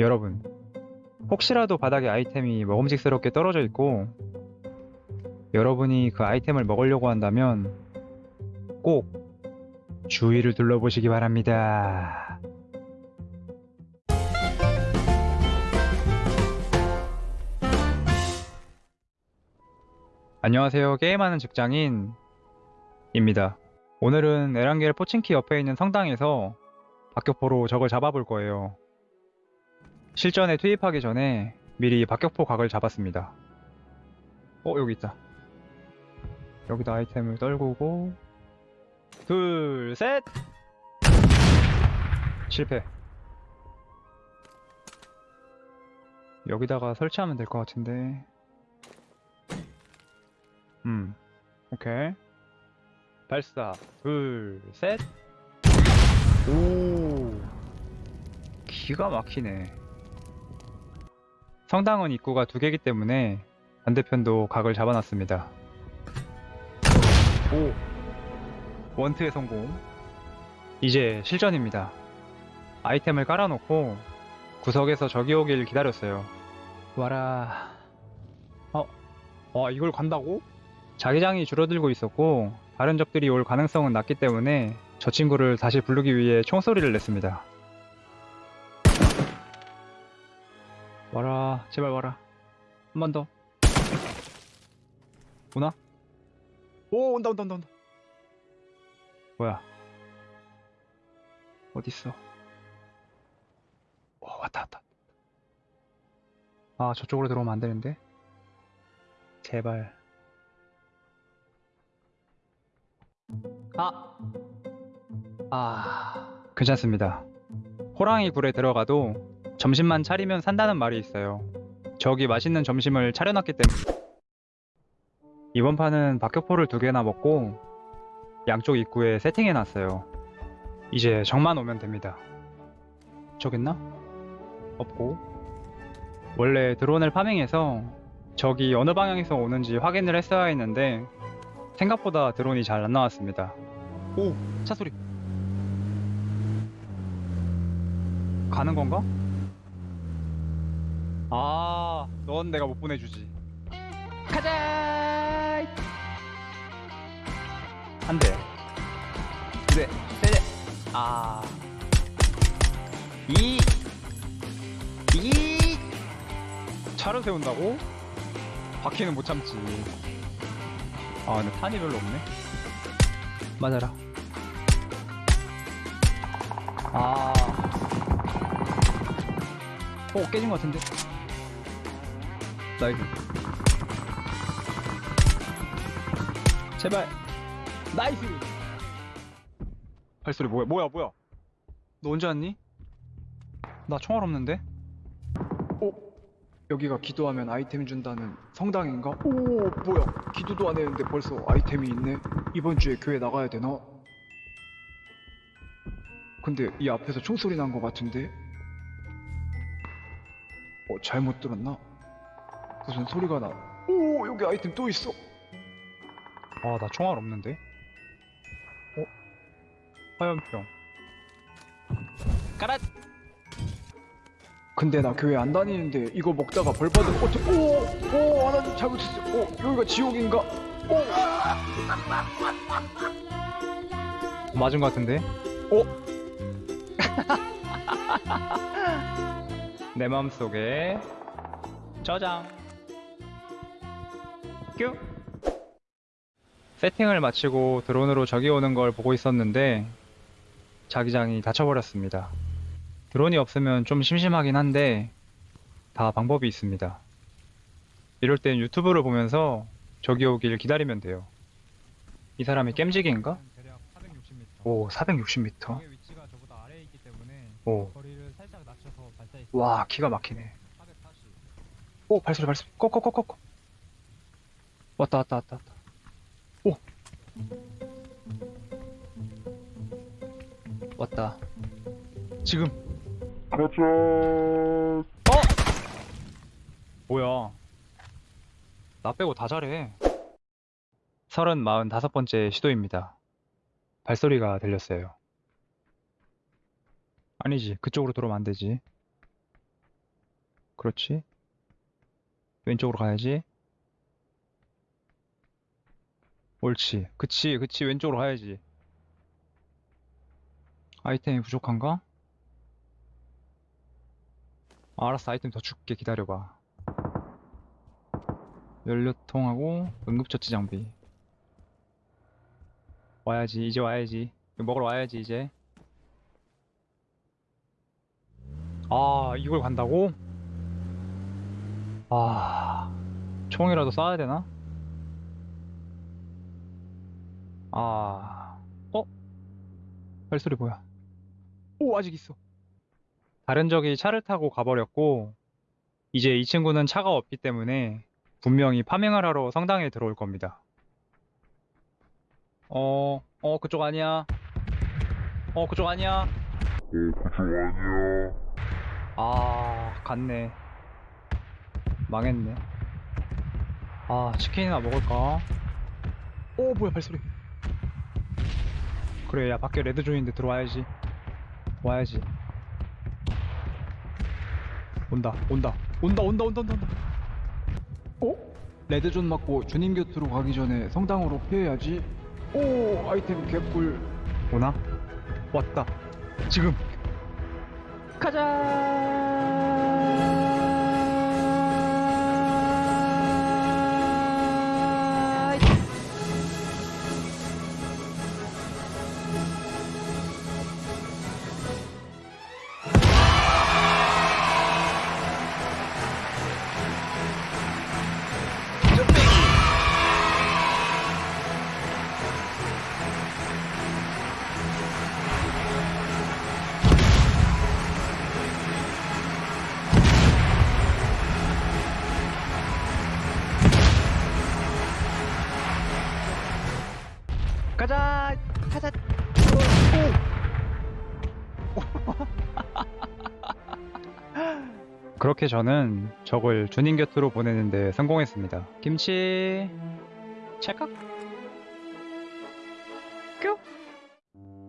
여러분, 혹시라도 바닥에 아이템이 먹음직스럽게 떨어져 있고, 여러분이 그 아이템을 먹으려고 한다면, 꼭 주위를 둘러보시기 바랍니다. 안녕하세요. 게임하는 직장인입니다. 오늘은 에란겔 포친키 옆에 있는 성당에서 박격포로 적을 잡아볼 거예요. 실전에 투입하기 전에 미리 박격포 각을 잡았습니다. 어, 여기 있다. 여기다 아이템을 떨구고 둘, 셋! 실패. 여기다가 설치하면 될 것 같은데. 음, 오케이. 발사, 둘, 셋! 오, 기가 막히네. 성당은 입구가 두 개이기 때문에 반대편도 각을 잡아놨습니다. 오, 원트의 성공. 이제 실전입니다. 아이템을 깔아놓고 구석에서 적이 오길 기다렸어요. 와라. 어, 와, 이걸 간다고? 자기장이 줄어들고 있었고, 다른 적들이 올 가능성은 낮기 때문에 저 친구를 다시 부르기 위해 총소리를 냈습니다. 와라, 제발 와라. 한 번 더. 오나? 오, 온다, 온다, 온다, 온다. 뭐야? 어딨어? 오, 왔다, 왔다. 아, 저쪽으로 들어오면 안 되는데? 제발. 아! 아, 괜찮습니다. 호랑이 굴에 들어가도 점심만 차리면 산다는 말이 있어요. 저기 맛있는 점심을 차려놨기 때문에. 이번 판은 박격포를 두 개나 먹고 양쪽 입구에 세팅해놨어요. 이제 적만 오면 됩니다. 저기 있나? 없고. 원래 드론을 파밍해서 적이 어느 방향에서 오는지 확인을 했어야 했는데 생각보다 드론이 잘 안 나왔습니다. 오! 차 소리. 가는 건가? 아, 넌 내가 못 보내주지. 가자! 한 대. 두 대. 세 대. 아. 이. 이. 차를 세운다고? 바퀴는 못 참지. 아, 근데 탄이 별로 없네. 맞아라. 아. 어, 깨진 것 같은데? nice. 제발. Nice! 발소리 뭐야, 뭐야, 뭐야? 너 언제 왔니? 나 총알 없는데? 어? 여기가 기도하면 아이템 준다는 성당인가? 오, 뭐야. 기도도 안 했는데 벌써 아이템이 있네. 이번 주에 교회 나가야 되나? 근데 이 앞에서 총소리 난 것 같은데? 어, 잘못 들었나? 무슨 소리가 나. 오, 여기 아이템 또 있어. 아, 나 총알 없는데? 어? 화염병. 까랏! 근데 나 교회 안 다니는데 이거 먹다가 벌 받은 어떻게 오! 오! 하나님 잘못했어. 오! 여기가 지옥인가? 오! 맞은 것 같은데? 오! 내 마음속에 저장 큐 세팅을 마치고 드론으로 적이 오는 걸 보고 있었는데 자기장이 닫혀버렸습니다. 드론이 없으면 좀 심심하긴 한데 다 방법이 있습니다. 이럴 땐 유튜브를 보면서 적이 오길 기다리면 돼요. 이 사람이 겜지기인가? 대략 460m. 오, 460m. 적의 위치가 저보다 아래에 있기 때문에 오, 와, 기가 막히네. 480. 오, 발소리, 발소리. 꺼꺼꺼꺼꺼. 왔다, 왔다, 왔다, 왔다. 오. 왔다. 지금. 가자. 어? 뭐야. 나 빼고 다 잘해. 서른 마흔 다섯 번째 시도입니다. 발소리가 들렸어요. 아니지, 그쪽으로 들어오면 안 되지. 그렇지. 왼쪽으로 가야지. 옳지. 그치, 그치. 왼쪽으로 가야지. 아이템이 부족한가? 아, 알았어. 아이템 더 줄게. 기다려봐. 연료통하고 응급처치 장비. 와야지. 이제 와야지. 먹으러 와야지, 이제. 아, 이걸 간다고? 아, 총이라도 쏴야 되나? 아, 어? 발소리 뭐야? 오, 아직 있어. 다른 적이 차를 타고 가버렸고, 이제 이 친구는 차가 없기 때문에 분명히 파밍을 하러 성당에 들어올 겁니다. 어, 어, 그쪽 아니야. 어, 그쪽 아니야. 아, 갔네. 망했네. 아, 치킨이나 먹을까? 오, 뭐야, 발소리. 그래, 야, 밖에 레드존인데 들어와야지. 와야지. 온다, 온다, 온다, 온다, 온다, 온다, 온다. 어? 레드존 맞고 주님 곁으로 가기 전에 성당으로 피해야지. 오, 아이템 개꿀. 오나? 왔다. 지금. 가자. 가자. 가자. 그렇게 저는 적을 주님 곁으로 보내는데 성공했습니다. 김치 찰칵? 뀨?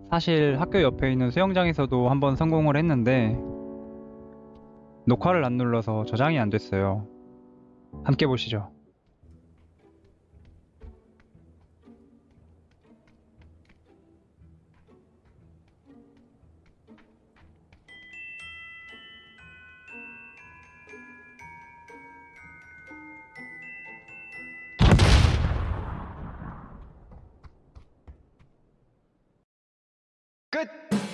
사실 학교 옆에 있는 수영장에서도 한번 성공을 했는데 녹화를 안 눌러서 저장이 안 됐어요. 함께 보시죠. good.